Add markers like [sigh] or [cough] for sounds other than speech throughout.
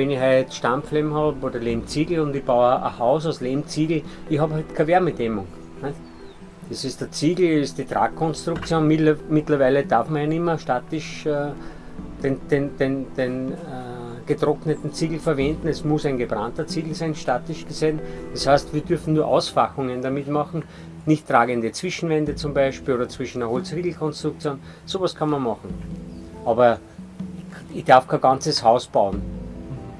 wenn ich halt Stampflehm habe oder Lehmziegel und ich baue ein Haus aus Lehmziegel, ich habe halt keine Wärmedämmung. Das ist der Ziegel, ist die Tragkonstruktion. Mittlerweile darf man ja nicht mehr statisch äh, den, den, den, den äh, getrockneten Ziegel verwenden. Es muss ein gebrannter Ziegel sein, statisch gesehen. Das heißt, wir dürfen nur Ausfachungen damit machen, nicht tragende Zwischenwände zum Beispiel oder zwischen einer Holzriegelkonstruktion. Sowas kann man machen. Aber ich darf kein ganzes Haus bauen.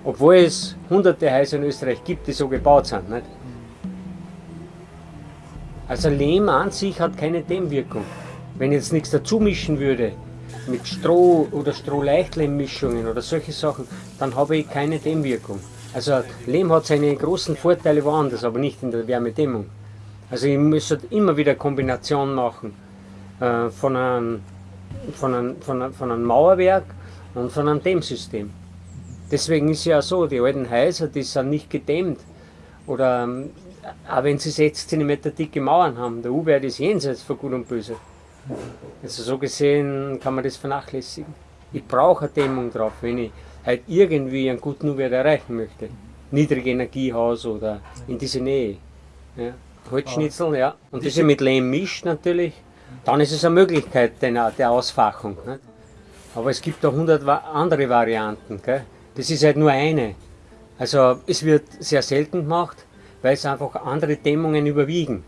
Obwohl es hunderte Häuser in Österreich gibt, die so gebaut sind. Nicht? Also Lehm an sich hat keine Dämmwirkung. Wenn ich jetzt nichts dazu mischen würde, mit Stroh oder Strohleichtlehm-Mischungen oder solche Sachen, dann habe ich keine Dämmwirkung. Also Lehm hat seine großen Vorteile woanders, aber nicht in der Wärmedämmung. Also ich muss halt immer wieder Kombination machen äh, von, einem, von, einem, von, einem, von einem Mauerwerk und von einem Dämmsystem. Deswegen ist ja so, die alten Häuser, die sind nicht gedämmt. Oder ähm, auch wenn sie 6 cm dicke Mauern haben, der U-Wert ist jenseits von Gut und Böse. Also so gesehen kann man das vernachlässigen. Ich brauche eine Dämmung drauf, wenn ich halt irgendwie einen guten U-Wert erreichen möchte. Niedrige Energiehaus oder in diese Nähe. Ja. Holzschnitzel, ja. Und das mit Lehm mischt natürlich, dann ist es eine Möglichkeit der Ausfachung. Nicht? Aber es gibt auch hundert andere Varianten. Gell? Das ist halt nur eine. Also es wird sehr selten gemacht weil es einfach andere Dämmungen überwiegen.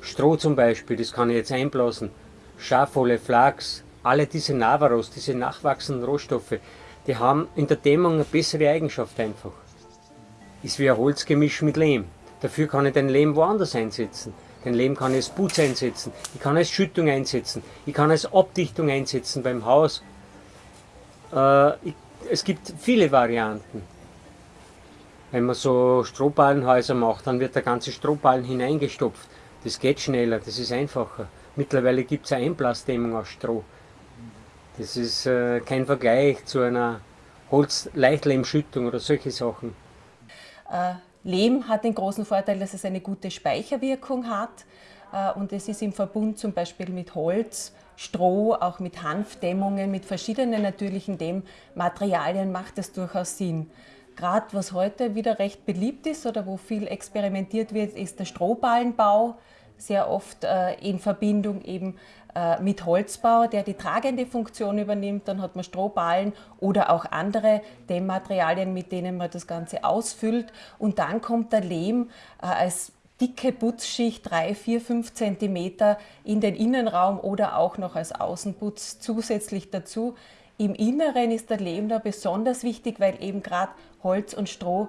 Stroh zum Beispiel, das kann ich jetzt einblasen. Schafwolle, Flachs, alle diese Navaros, diese nachwachsenden Rohstoffe, die haben in der Dämmung eine bessere Eigenschaft einfach. Ist wie ein Holzgemisch mit Lehm. Dafür kann ich den Lehm woanders einsetzen. Den Lehm kann ich als Putz einsetzen, ich kann als Schüttung einsetzen, ich kann als Abdichtung einsetzen beim Haus. Äh, ich, es gibt viele Varianten. Wenn man so Strohballenhäuser macht, dann wird der ganze Strohballen hineingestopft. Das geht schneller, das ist einfacher. Mittlerweile gibt es eine Einblasdämmung aus Stroh. Das ist äh, kein Vergleich zu einer Holz-Leichtlehmschüttung oder solche Sachen. Äh, Lehm hat den großen Vorteil, dass es eine gute Speicherwirkung hat äh, und es ist im Verbund zum Beispiel mit Holz, Stroh, auch mit Hanfdämmungen, mit verschiedenen natürlichen Dämmmaterialien macht das durchaus Sinn. Gerade was heute wieder recht beliebt ist oder wo viel experimentiert wird, ist der Strohballenbau, sehr oft äh, in Verbindung eben äh, mit Holzbau, der die tragende Funktion übernimmt. Dann hat man Strohballen oder auch andere Dämmmaterialien, mit denen man das Ganze ausfüllt. Und dann kommt der Lehm äh, als dicke Putzschicht, 3, 4, 5 cm in den Innenraum oder auch noch als Außenputz zusätzlich dazu. Im Inneren ist der Lehm da besonders wichtig, weil eben gerade Holz und Stroh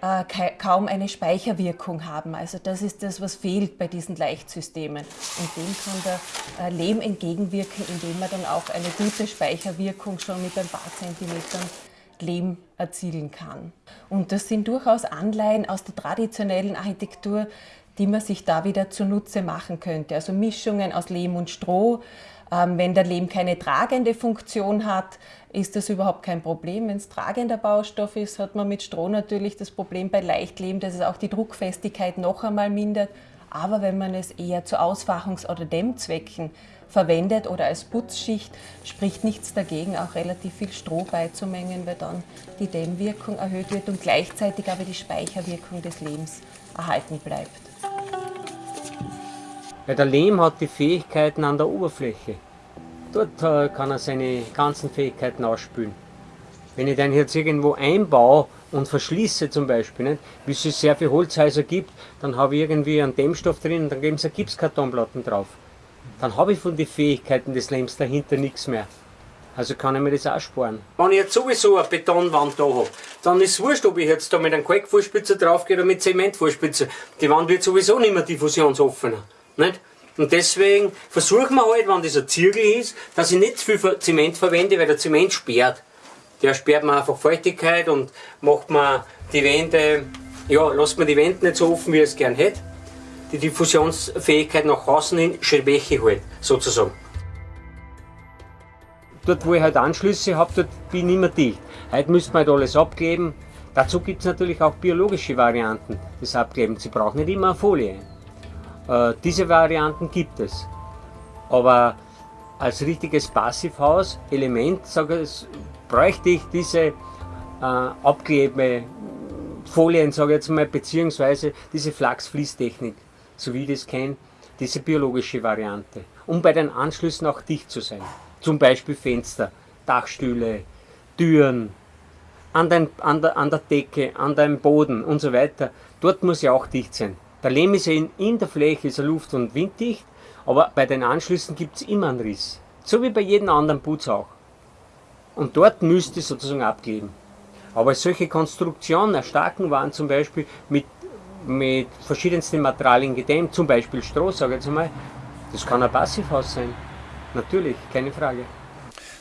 äh, kaum eine Speicherwirkung haben. Also das ist das, was fehlt bei diesen Leichtsystemen. Und dem kann der äh, Lehm entgegenwirken, indem er dann auch eine gute Speicherwirkung schon mit ein paar Zentimetern Lehm erzielen kann. Und das sind durchaus Anleihen aus der traditionellen Architektur, die man sich da wieder zunutze machen könnte. Also Mischungen aus Lehm und Stroh, ähm, wenn der Lehm keine tragende Funktion hat, ist das überhaupt kein Problem. Wenn es tragender Baustoff ist, hat man mit Stroh natürlich das Problem bei Leichtlehm, dass es auch die Druckfestigkeit noch einmal mindert. Aber wenn man es eher zu Ausfachungs- oder Dämmzwecken verwendet oder als Putzschicht, spricht nichts dagegen, auch relativ viel Stroh beizumengen, weil dann die Dämmwirkung erhöht wird und gleichzeitig aber die Speicherwirkung des Lehms erhalten bleibt. Weil der Lehm hat die Fähigkeiten an der Oberfläche. Dort äh, kann er seine ganzen Fähigkeiten ausspülen. Wenn ich den jetzt irgendwo einbaue und verschließe zum Beispiel, nicht, wie es sehr viele Holzhäuser gibt, dann habe ich irgendwie einen Dämmstoff drin und dann geben sie Gipskartonplatten drauf. Dann habe ich von den Fähigkeiten des Lehms dahinter nichts mehr. Also kann ich mir das auch sparen. Wenn ich jetzt sowieso eine Betonwand da habe, dann ist es wurscht, ob ich jetzt da mit einem Kalkvorspitzer draufgehe oder mit Zementvorspitzer. Die Wand wird sowieso nicht mehr diffusionsoffener. Nicht? Und deswegen versuchen wir halt, wenn das ein Zirkel ist, dass ich nicht zu viel Zement verwende, weil der Zement sperrt. Der sperrt mir einfach Feuchtigkeit und macht mir die Wände, ja, lässt mir die Wände nicht so offen, wie ich es gern hätte. Die Diffusionsfähigkeit nach außen hin schwäche halt, sozusagen. Dort, wo ich halt Anschlüsse habe, dort bin ich immer dicht. Heute müsste man halt alles abkleben. Dazu gibt es natürlich auch biologische Varianten des Abklebens. Sie brauchen nicht immer eine Folie. Äh, diese Varianten gibt es. Aber als richtiges Passivhaus, Element, sage ich, bräuchte ich diese äh, Abklebefolien, sage ich jetzt mal, beziehungsweise diese Flachsfließtechnik, so wie ich das kenne, diese biologische Variante, um bei den Anschlüssen auch dicht zu sein. Zum Beispiel Fenster, Dachstühle, Türen, an, den, an, der, an der Decke, an deinem Boden und so weiter. Dort muss ja auch dicht sein. Der Lehm ist ja in, in der Fläche, ist er luft- und winddicht, aber bei den Anschlüssen gibt es immer einen Riss. So wie bei jedem anderen Putz auch. Und dort müsste sozusagen abkleben. Aber solche Konstruktionen erstarken waren zum Beispiel mit, mit verschiedensten Materialien gedämmt, zum Beispiel Stroh, sage ich jetzt mal. Das kann ein Passivhaus sein. Natürlich, keine Frage.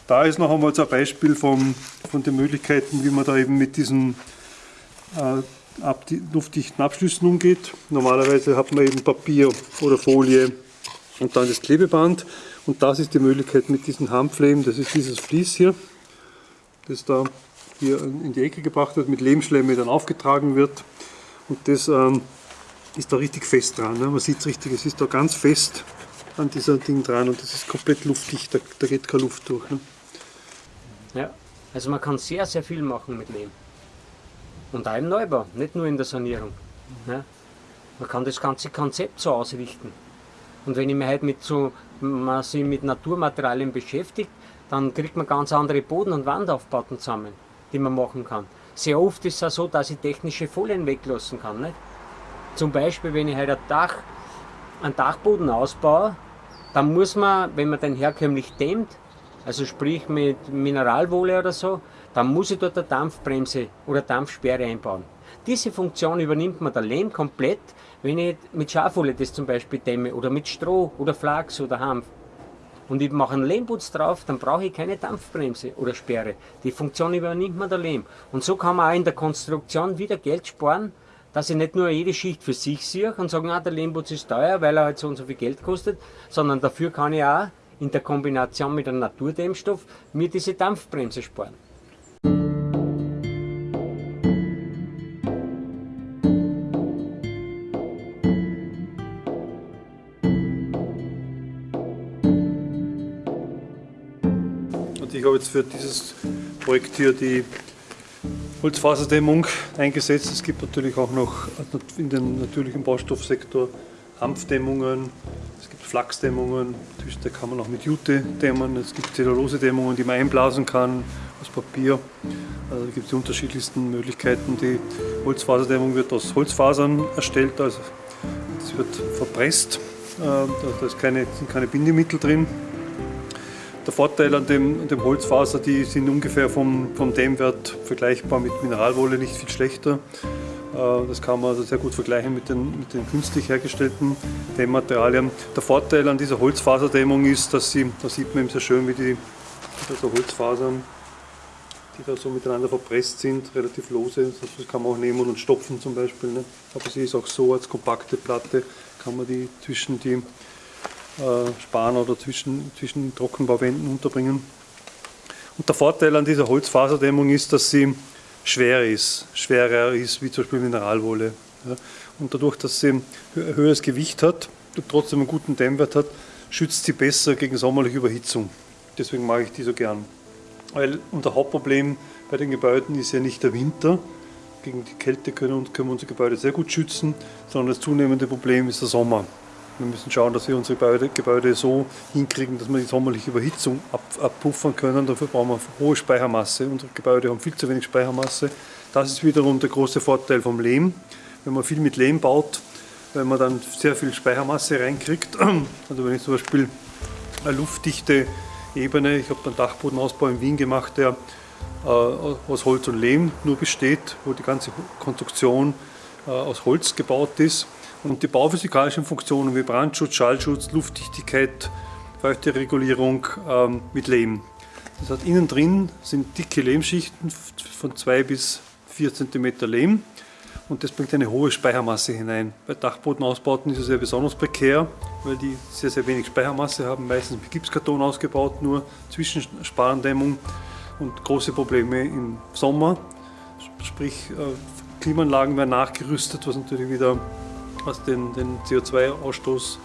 Da ist noch einmal so ein Beispiel von, von den Möglichkeiten, wie man da eben mit diesen äh, ab, luftdichten Abschlüssen umgeht. Normalerweise hat man eben Papier oder Folie und dann das Klebeband. Und das ist die Möglichkeit mit diesen Hanflehm, das ist dieses Vlies hier, das da hier in die Ecke gebracht wird, mit Lehmschlemme dann aufgetragen wird. Und das ähm, ist da richtig fest dran. Ne? Man sieht es richtig, es ist da ganz fest an dieser Ding dran und das ist komplett luftdicht, da, da geht keine Luft durch. Ne? Ja, also man kann sehr, sehr viel machen mit Lehm. Und auch im Neubau, nicht nur in der Sanierung. Ja. Man kann das ganze Konzept so ausrichten. Und wenn ich mich halt mit so, man sich mit Naturmaterialien beschäftigt, dann kriegt man ganz andere Boden- und Wandaufbauten zusammen, die man machen kann. Sehr oft ist es auch so, dass ich technische Folien weglassen kann. Nicht? Zum Beispiel, wenn ich halt ein Dach, einen Dachboden ausbaue, dann muss man, wenn man den herkömmlich dämmt, also sprich mit Mineralwolle oder so, dann muss ich dort eine Dampfbremse oder Dampfsperre einbauen. Diese Funktion übernimmt man der Lehm komplett, wenn ich mit Schafwolle das zum Beispiel dämme oder mit Stroh oder Flachs oder Hanf. Und ich mache einen Lehmputz drauf, dann brauche ich keine Dampfbremse oder Sperre. Die Funktion übernimmt man der Lehm. Und so kann man auch in der Konstruktion wieder Geld sparen, dass ich nicht nur jede Schicht für sich sehe und sage, ah, der Lehmputz ist teuer, weil er halt so und so viel Geld kostet, sondern dafür kann ich auch in der Kombination mit einem Naturdämmstoff mir diese Dampfbremse sparen. Jetzt für dieses Projekt hier die Holzfaserdämmung eingesetzt. Es gibt natürlich auch noch in den natürlichen Baustoffsektor Hanfdämmungen, es gibt Flachsdämmungen, da kann man auch mit Jute dämmen, es gibt Zellulose-Dämmungen, die man einblasen kann aus Papier. Also da gibt es die unterschiedlichsten Möglichkeiten. Die Holzfaserdämmung wird aus Holzfasern erstellt, also es wird verpresst, äh, da sind keine Bindemittel drin. Der Vorteil an dem, an dem, Holzfaser, die sind ungefähr vom, vom Dämmwert vergleichbar mit Mineralwolle, nicht viel schlechter. Äh, das kann man also sehr gut vergleichen mit den, mit den künstlich hergestellten Dämmmaterialien. Der Vorteil an dieser Holzfaserdämmung ist, dass sie, da sieht man eben sehr schön, wie die also Holzfasern, die da so miteinander verpresst sind, relativ lose. Das kann man auch nehmen und stopfen zum Beispiel. Ne? Aber sie ist auch so als kompakte Platte, kann man die zwischen die äh, Span oder zwischen, zwischen Trockenbauwänden unterbringen. Und der Vorteil an dieser Holzfaserdämmung ist, dass sie schwer ist, schwerer ist wie zum Beispiel Mineralwolle. Und dadurch, dass sie ein höheres Gewicht hat und trotzdem einen guten Dämmwert hat, schützt sie besser gegen sommerliche Überhitzung. Deswegen mag ich die so gern. Weil unser Hauptproblem bei den Gebäuden ist ja nicht der Winter. Gegen die Kälte können, können wir unsere Gebäude sehr gut schützen, sondern das zunehmende Problem ist der Sommer. Wir müssen schauen, dass wir unsere Gebäude, so hinkriegen, dass wir die sommerliche Überhitzung ab, abpuffern können. Dafür brauchen wir hohe Speichermasse. Unsere Gebäude haben viel zu wenig Speichermasse. Das ist wiederum der große Vorteil vom Lehm. Wenn man viel mit Lehm baut, wenn man dann sehr viel Speichermasse reinkriegt, [clears throat] also wenn ich zum Beispiel eine luftdichte Ebene, ich habe einen Dachbodenausbau in Wien gemacht, der äh, aus Holz und Lehm nur besteht, wo die ganze Konstruktion äh, aus Holz gebaut ist und die bauphysikalischen Funktionen wie Brandschutz, Schallschutz, Luftdichtigkeit, Feuchteregulierung ähm, mit Lehm. Das heißt, innen drin sind dicke Lehmschichten von 2 bis 4 cm Lehm und das bringt eine hohe Speichermasse hinein. Bei Dachbodenausbauten ist es ja besonders prekär, weil die sehr, sehr wenig Speichermasse haben, meistens mit Gipskarton ausgebaut, nur Zwischensparendämmung und große Probleme im Sommer. Sprich, äh, Klimaanlagen werden nachgerüstet, was natürlich wieder was den, den CO2-Ausstoß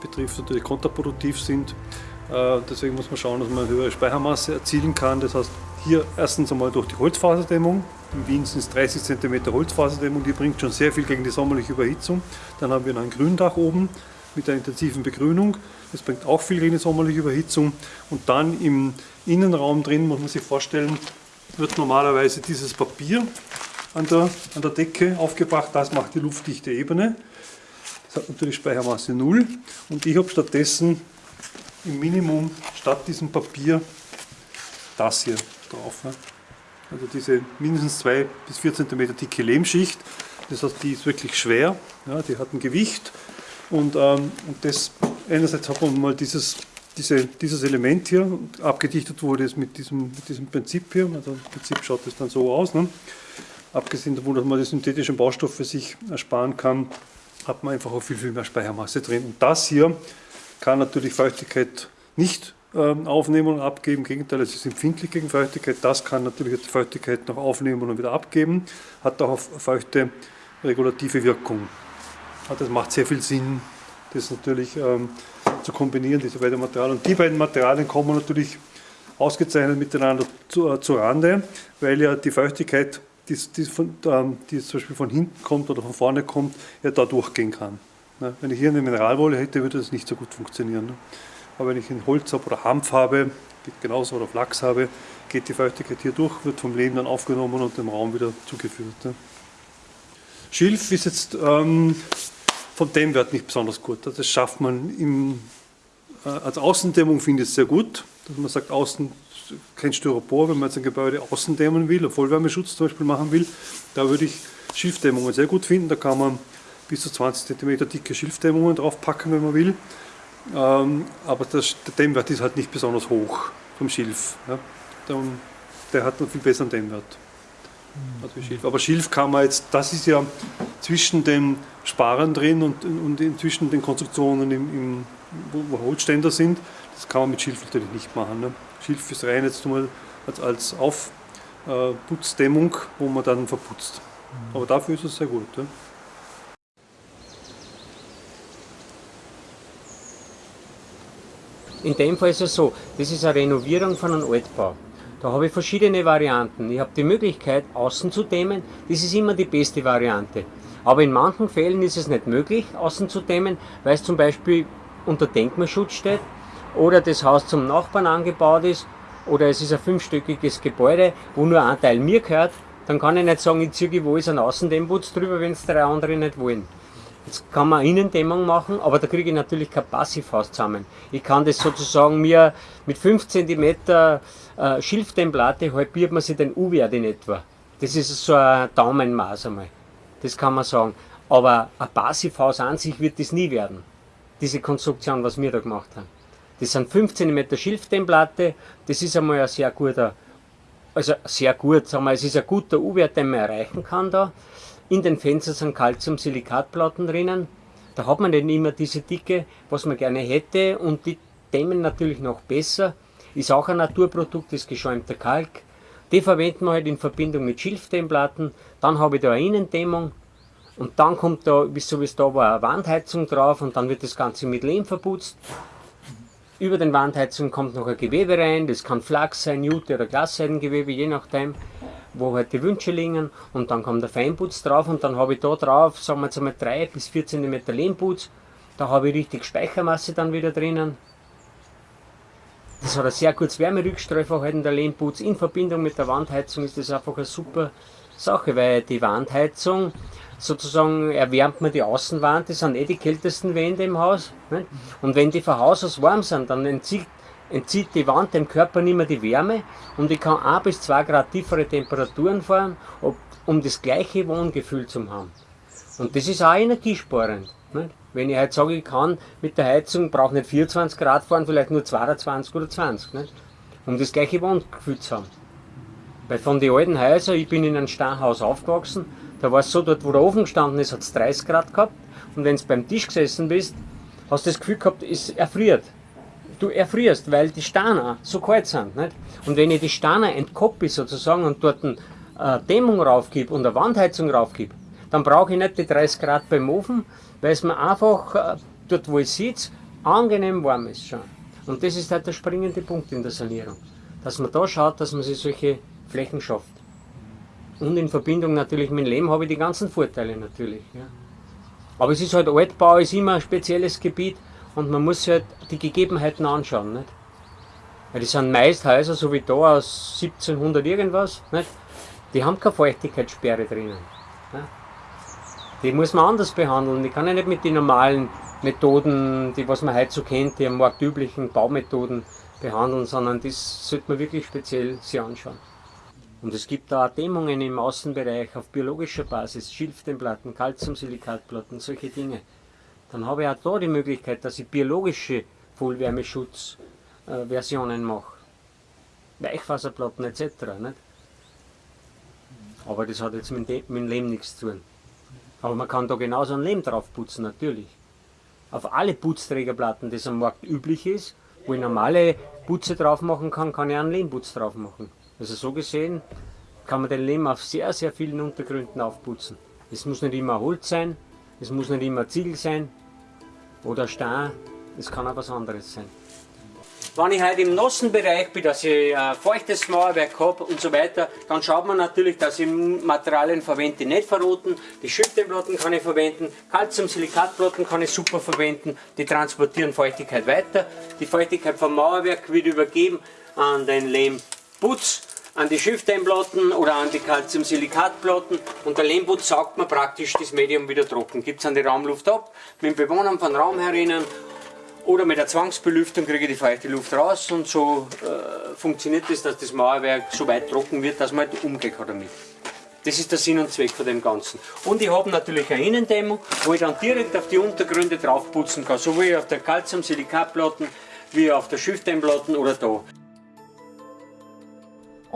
betrifft, natürlich kontraproduktiv sind. Äh, deswegen muss man schauen, dass man eine höhere Speichermasse erzielen kann. Das heißt, Hier erstens einmal durch die Holzfaserdämmung. In Wien sind es 30 cm Holzfaserdämmung, die bringt schon sehr viel gegen die sommerliche Überhitzung. Dann haben wir noch ein Gründach oben mit einer intensiven Begrünung. Das bringt auch viel gegen die sommerliche Überhitzung. Und dann im Innenraum drin, muss man sich vorstellen, wird normalerweise dieses Papier an der, an der Decke aufgebracht. Das macht die luftdichte Ebene. Natürlich Speichermasse 0. Und ich habe stattdessen im Minimum statt diesem Papier das hier drauf. Ne? Also diese mindestens 2 bis 4 cm dicke Lehmschicht. Das heißt, die ist wirklich schwer, ja, die hat ein Gewicht. Und, ähm, und das einerseits hat man mal dieses, diese, dieses Element hier, abgedichtet wurde es mit diesem, mit diesem Prinzip hier. Also im Prinzip schaut es dann so aus. Ne? Abgesehen davon, dass man die synthetischen Baustoffe sich ersparen kann, hat man einfach auch viel, viel mehr Speichermasse drin. Und das hier kann natürlich Feuchtigkeit nicht ähm, aufnehmen und abgeben. Im Gegenteil, es ist empfindlich gegen Feuchtigkeit. Das kann natürlich die Feuchtigkeit noch aufnehmen und wieder abgeben. Hat auch auf feuchte regulative Wirkung. Das macht sehr viel Sinn, das natürlich ähm, zu kombinieren, diese beiden Materialien. Und die beiden Materialien kommen natürlich ausgezeichnet miteinander zu, äh, zu Rande, weil ja die Feuchtigkeit, die, die, von, ähm, die zum Beispiel von hinten kommt oder von vorne kommt, ja da durchgehen kann. Ne? Wenn ich hier eine Mineralwolle hätte, würde das nicht so gut funktionieren. Ne? Aber wenn ich ein Holz habe oder Hanf habe, geht genauso, oder Flachs habe, geht die Feuchtigkeit hier durch, wird vom Leben dann aufgenommen und dem Raum wieder zugeführt. Ne? Schilf ist jetzt ähm, vom Dämmwert nicht besonders gut. Das schafft man im, äh, als Außendämmung, finde ich es sehr gut, dass man sagt, außen kein Styropor, wenn man jetzt ein Gebäude außen dämmen will, Vollwärmeschutz zum Beispiel machen will, da würde ich Schilfdämmungen sehr gut finden. Da kann man bis zu 20 cm dicke Schilfdämmungen draufpacken, wenn man will. Ähm, aber das, der Dämmwert ist halt nicht besonders hoch vom Schilf. Der, hat einen viel besseren Dämmwert. Also Schilf. Aber Schilf kann man jetzt, das ist ja zwischen den Sparern drin und, und zwischen den Konstruktionen, im, im, wo, wo, Holzständer sind, das kann man mit Schilf natürlich nicht machen. Ne. Schilf ist rein jetzt nur als, als Aufputzdämmung, äh, wo man dann verputzt. Aber dafür ist es sehr gut. Ja. In dem Fall ist es so, das ist eine Renovierung von einem Altbau. Da habe ich verschiedene Varianten. Ich habe die Möglichkeit, außen zu dämmen. Das ist immer die beste Variante. Aber in manchen Fällen ist es nicht möglich, außen zu dämmen, weil es zum Beispiel unter Denkmalschutz steht oder das Haus zum Nachbarn angebaut ist oder es ist ein fünfstöckiges Gebäude, wo nur ein Teil mir gehört. Dann kann ich nicht sagen, ich ziehe wo ist ein Außendämmputz drüber, wenn es drei andere nicht wollen. Jetzt kann man Innendämmung machen, aber da kriege ich natürlich kein Passivhaus zusammen. Ich kann das sozusagen mir mit 5 cm äh, Schilfdämmplatte halbiert man sich den U-Wert in etwa. Das ist so ein Daumenmaß einmal. Das kann man sagen. Aber ein Passivhaus an sich wird das nie werden. Diese Konstruktion, was wir da gemacht haben. Das sind 5 cm Schilfdämmplatte. Das ist einmal ein sehr guter, also sehr gut, sagen wir, es ist ein guter U-Wert, den man erreichen kann da. In den Fenstern sind Calcium-Silikatplatten drinnen. Da hat man nicht immer diese Dicke, was man gerne hätte und die dämmen natürlich noch besser. Ist auch ein Naturprodukt, ist geschäumter Kalk. Die verwenden wir halt in Verbindung mit Schilfdämmplatten. Dann habe ich da eine Innendämmung und dann kommt da, so wie es da war, eine Wandheizung drauf und dann wird das Ganze mit Lehm verputzt. Über den Wandheizungen kommt noch ein Gewebe rein, das kann Flachs sein, Jute oder Glasseidengewebe, je nachdem wo halt die Wünsche liegen und dann kommt der Feinputz drauf und dann habe ich da drauf, sagen wir jetzt einmal 3 bis 4 cm Lehmputz, da habe ich richtig Speichermasse dann wieder drinnen. Das hat ein sehr gutes Wärmerückstreuverhalten, der Lehmputz. In Verbindung mit der Wandheizung ist das einfach eine super Sache, weil die Wandheizung sozusagen erwärmt man die Außenwand, das sind eh die kältesten Wände im Haus. Nicht? Und wenn die von Haus aus warm sind, dann entzieht entzieht die Wand dem Körper nicht mehr die Wärme und ich kann 1 bis 2 Grad tiefere Temperaturen fahren, um das gleiche Wohngefühl zu haben. Und das ist auch energiesparend. Nicht? Wenn ich halt sage, ich kann mit der Heizung, brauche nicht 24 Grad fahren, vielleicht nur 22 oder 20, nicht? um das gleiche Wohngefühl zu haben. Weil von den alten Häusern, ich bin in einem Steinhaus aufgewachsen, da war es so, dort wo der Ofen gestanden ist, hat es 30 Grad gehabt und wenn du beim Tisch gesessen bist, hast du das Gefühl gehabt, es erfriert du erfrierst, weil die Steine so kalt sind. Nicht? Und wenn ich die Steine entkoppel sozusagen und dort eine äh, Dämmung raufgib und eine Wandheizung raufgib, dann brauche ich nicht die 30 Grad beim Ofen, weil es mir einfach äh, dort, wo ich sitze, angenehm warm ist schon. Und das ist halt der springende Punkt in der Sanierung. dass man da schaut, dass man sich solche Flächen schafft. Und in Verbindung natürlich mit dem Leben habe ich die ganzen Vorteile natürlich. Ja. Aber es ist halt Altbau, ist immer ein spezielles Gebiet und man muss sich halt die Gegebenheiten anschauen. Nicht? Weil das sind meist Häuser, so wie da aus 1700 irgendwas, nicht? die haben keine Feuchtigkeitssperre drinnen. Nicht? Die muss man anders behandeln. Die kann ja nicht mit den normalen Methoden, die was man heute so kennt, die am marktüblichen Baumethoden behandeln, sondern das sollte man wirklich speziell sich anschauen. Und es gibt da auch Dämmungen im Außenbereich auf biologischer Basis, Schilfdämmplatten, Calciumsilikatplatten, solche Dinge. Dann habe ich auch da die Möglichkeit, dass ich biologische Vollwärmeschutzversionen mache. Weichfaserplatten etc. Nicht? Aber das hat jetzt mit, dem Lehm nichts zu tun. Aber man kann da genauso ein Lehm drauf putzen, natürlich. Auf alle Putzträgerplatten, das am Markt üblich ist, wo ich normale Putze drauf machen kann, kann ich einen Lehmputz drauf machen. Also so gesehen kann man den Lehm auf sehr, sehr vielen Untergründen aufputzen. Es muss nicht immer Holz sein, es muss nicht immer Ziegel sein oder Stein, es kann auch was anderes sein. Wenn ich halt im nassen Bereich bin, dass ich ein feuchtes Mauerwerk habe und so weiter, dann schaut man natürlich, dass ich Materialien verwende, die nicht verroten. Die Schütteplatten kann ich verwenden, Calcium-Silikatplatten kann ich super verwenden, die transportieren Feuchtigkeit weiter. Die Feuchtigkeit vom Mauerwerk wird übergeben an den Lehmputz, an die Schiffdämmplatten oder an die Calcium-Silikatplatten und der Lehmputz saugt man praktisch das Medium wieder trocken. Gibt es an die Raumluft ab, mit dem Bewohnern von Raum herinnen oder mit der Zwangsbelüftung kriege ich die feuchte Luft raus und so äh, funktioniert es, das, dass das Mauerwerk so weit trocken wird, dass man halt kann damit. Das ist der Sinn und Zweck von dem Ganzen. Und ich habe natürlich eine Innendämmung, wo ich dann direkt auf die Untergründe draufputzen kann, so wie auf der Calcium-Silikatplatten, wie auf der Schiffdämmplatten oder da.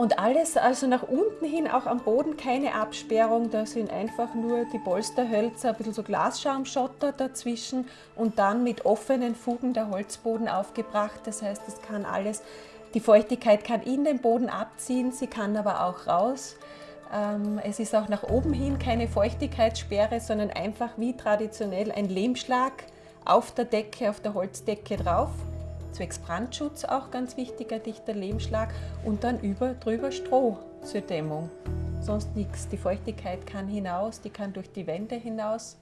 Und alles also nach unten hin, auch am Boden keine Absperrung, da sind einfach nur die Polsterhölzer, ein bisschen so Glasschaumschotter dazwischen und dann mit offenen Fugen der Holzboden aufgebracht. Das heißt, es kann alles, die Feuchtigkeit kann in den Boden abziehen, sie kann aber auch raus. Ähm, es ist auch nach oben hin keine Feuchtigkeitssperre, sondern einfach wie traditionell ein Lehmschlag auf der Decke, auf der Holzdecke drauf zwecks Brandschutz auch ganz wichtiger dichter Lehmschlag und dann über, drüber Stroh zur Dämmung. Sonst nichts. Die Feuchtigkeit kann hinaus, die kann durch die Wände hinaus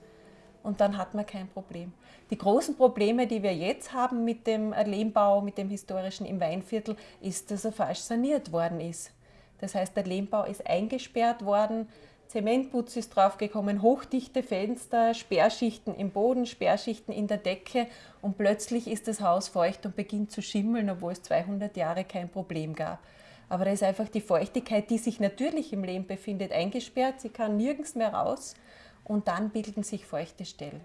und dann hat man kein Problem. Die großen Probleme, die wir jetzt haben mit dem Lehmbau, mit dem historischen im Weinviertel, ist, dass er falsch saniert worden ist. Das heißt, der Lehmbau ist eingesperrt worden, Zementputz ist draufgekommen, hochdichte Fenster, Sperrschichten im Boden, Sperrschichten in der Decke und plötzlich ist das Haus feucht und beginnt zu schimmeln, obwohl es 200 Jahre kein Problem gab. Aber da ist einfach die Feuchtigkeit, die sich natürlich im Lehm befindet, eingesperrt. Sie kann nirgends mehr raus und dann bilden sich feuchte Stellen.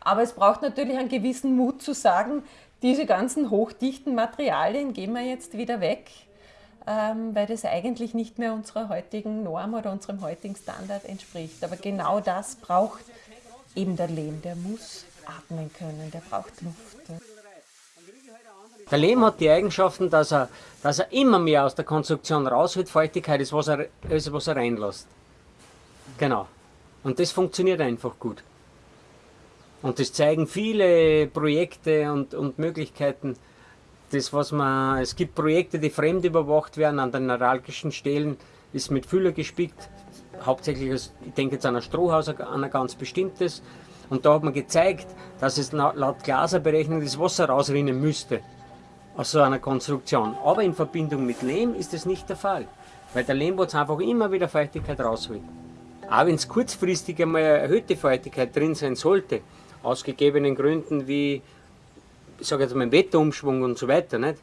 Aber es braucht natürlich einen gewissen Mut zu sagen, diese ganzen hochdichten Materialien gehen wir jetzt wieder weg weil das eigentlich nicht mehr unserer heutigen Norm oder unserem heutigen Standard entspricht. Aber genau das braucht eben der Lehm. Der muss atmen können, der braucht Luft. Der Lehm hat die Eigenschaften, dass er, dass er immer mehr aus der Konstruktion rausholt. Feuchtigkeit ist, was er, ist, was er reinlässt. Genau. Und das funktioniert einfach gut. Und das zeigen viele Projekte und, und Möglichkeiten, das, was man, es gibt Projekte, die fremd überwacht werden an den neuralgischen Stellen, ist mit Füller gespickt, hauptsächlich, ich denke jetzt an ein Strohhaus, an ein ganz bestimmtes. Und da hat man gezeigt, dass es laut Glaserberechnung das Wasser rausrinnen müsste aus so einer Konstruktion. Aber in Verbindung mit Lehm ist das nicht der Fall, weil der Lehmbotz einfach immer wieder Feuchtigkeit rausholt. Auch wenn es kurzfristig einmal erhöhte Feuchtigkeit drin sein sollte, aus gegebenen Gründen wie ich sage jetzt mal, Wetterumschwung und so weiter, nicht?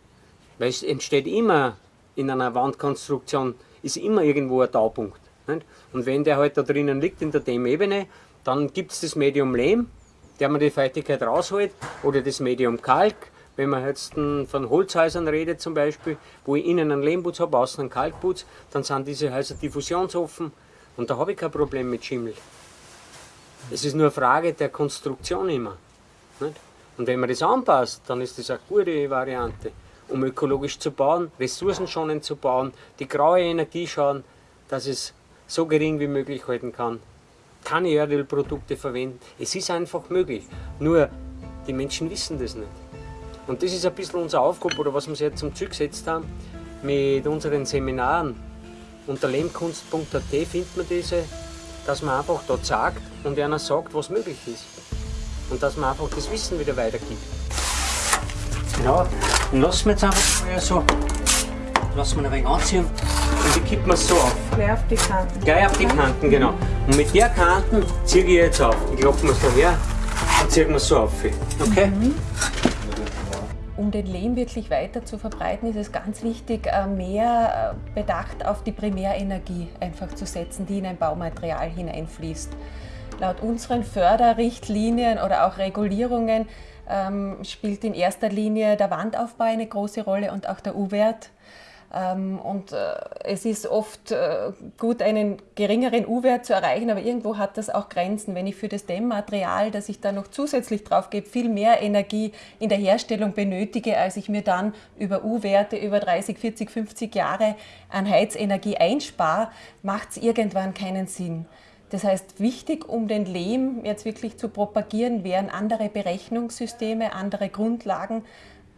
Weil es entsteht immer in einer Wandkonstruktion, ist immer irgendwo ein Taupunkt. Nicht? Und wenn der halt da drinnen liegt in der Dämmebene, dann gibt es das Medium Lehm, der man die Feuchtigkeit rausholt, oder das Medium Kalk, wenn man jetzt von Holzhäusern redet zum Beispiel, wo ich innen einen Lehmputz habe, außen einen Kalkputz, dann sind diese Häuser diffusionsoffen und da habe ich kein Problem mit Schimmel. Es ist nur eine Frage der Konstruktion immer. Nicht? Und wenn man das anpasst, dann ist das eine gute Variante, um ökologisch zu bauen, ressourcenschonend zu bauen, die graue Energie schauen, dass es so gering wie möglich halten kann. Keine Erdölprodukte verwenden. Es ist einfach möglich. Nur die Menschen wissen das nicht. Und das ist ein bisschen unsere Aufgabe oder was wir jetzt zum Ziel gesetzt haben. mit unseren Seminaren. Unter lehmkunst.at findet man diese, dass man einfach dort sagt und einer sagt, was möglich ist. Und dass man einfach das Wissen wieder weitergibt. Genau, dann lassen wir jetzt einfach mal so, lassen wir ein wenig anziehen und die kippen wir so auf. Gleich auf die Kanten. Gleich auf die Kanten, genau. Und mit der Kanten ziehe ich jetzt auf. Ich klappe mir so her und ziehe mir so auf. Okay? Um den Lehm wirklich weiter zu verbreiten, ist es ganz wichtig, äh, mehr äh, Bedacht auf die Primärenergie einfach zu setzen, die in ein Baumaterial hineinfließt. Laut unseren Förderrichtlinien oder auch Regulierungen ähm, spielt in erster Linie der Wandaufbau eine große Rolle und auch der U-Wert. Ähm, und äh, es ist oft äh, gut, einen geringeren U-Wert zu erreichen, aber irgendwo hat das auch Grenzen. Wenn ich für das Dämmmaterial, das ich da noch zusätzlich drauf gebe, viel mehr Energie in der Herstellung benötige, als ich mir dann über U-Werte über 30, 40, 50 Jahre an Heizenergie einspare, macht es irgendwann keinen Sinn. Das heißt, wichtig, um den Lehm jetzt wirklich zu propagieren, wären andere Berechnungssysteme, andere Grundlagen,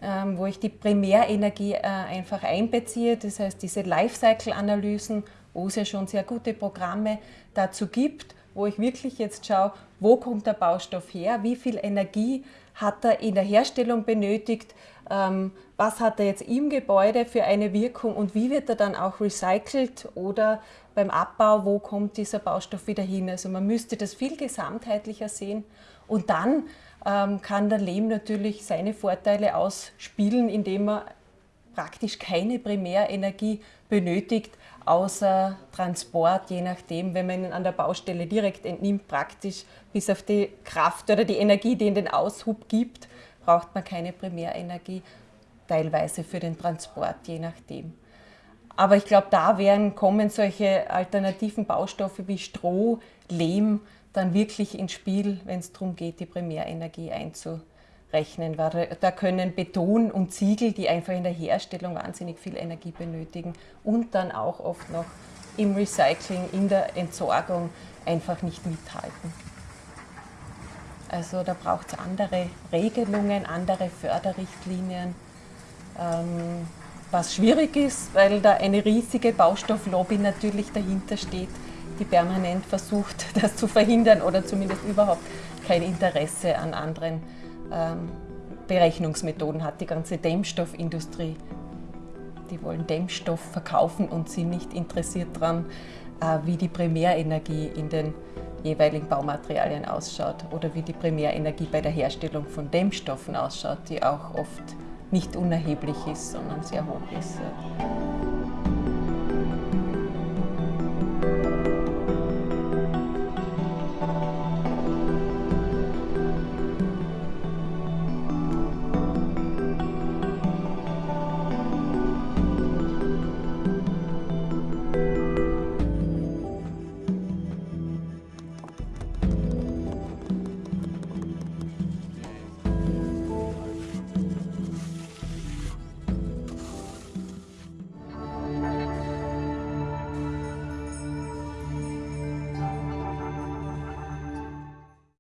ähm, wo ich die Primärenergie äh, einfach einbeziehe. Das heißt, diese Lifecycle-Analysen, wo es ja schon sehr gute Programme dazu gibt, wo ich wirklich jetzt schaue, wo kommt der Baustoff her, wie viel Energie hat er in der Herstellung benötigt, ähm, was hat er jetzt im Gebäude für eine Wirkung? Und wie wird er dann auch recycelt oder beim Abbau, wo kommt dieser Baustoff wieder hin. Also man müsste das viel gesamtheitlicher sehen. Und dann ähm, kann der Lehm natürlich seine Vorteile ausspielen, indem er praktisch keine Primärenergie benötigt, außer Transport, je nachdem, wenn man ihn an der Baustelle direkt entnimmt, praktisch bis auf die Kraft oder die Energie, die in den Aushub gibt, braucht man keine Primärenergie, teilweise für den Transport, je nachdem. Aber ich glaube, da werden, kommen solche alternativen Baustoffe wie Stroh, Lehm dann wirklich ins Spiel, wenn es darum geht, die Primärenergie einzurechnen. Weil da können Beton und Ziegel, die einfach in der Herstellung wahnsinnig viel Energie benötigen und dann auch oft noch im Recycling, in der Entsorgung einfach nicht mithalten. Also da braucht es andere Regelungen, andere Förderrichtlinien. Ähm, was schwierig ist, weil da eine riesige Baustofflobby natürlich dahinter steht, die permanent versucht, [laughs] das zu verhindern oder zumindest überhaupt kein Interesse an anderen Berechnungsmethoden hat. Die ganze Dämmstoffindustrie, die wollen Dämmstoff verkaufen und sind nicht interessiert daran, äh, wie die Primärenergie in den jeweiligen Baumaterialien ausschaut oder wie die Primärenergie bei der Herstellung von Dämmstoffen ausschaut, die auch oft nicht unerheblich ist, sondern sehr hoch ist.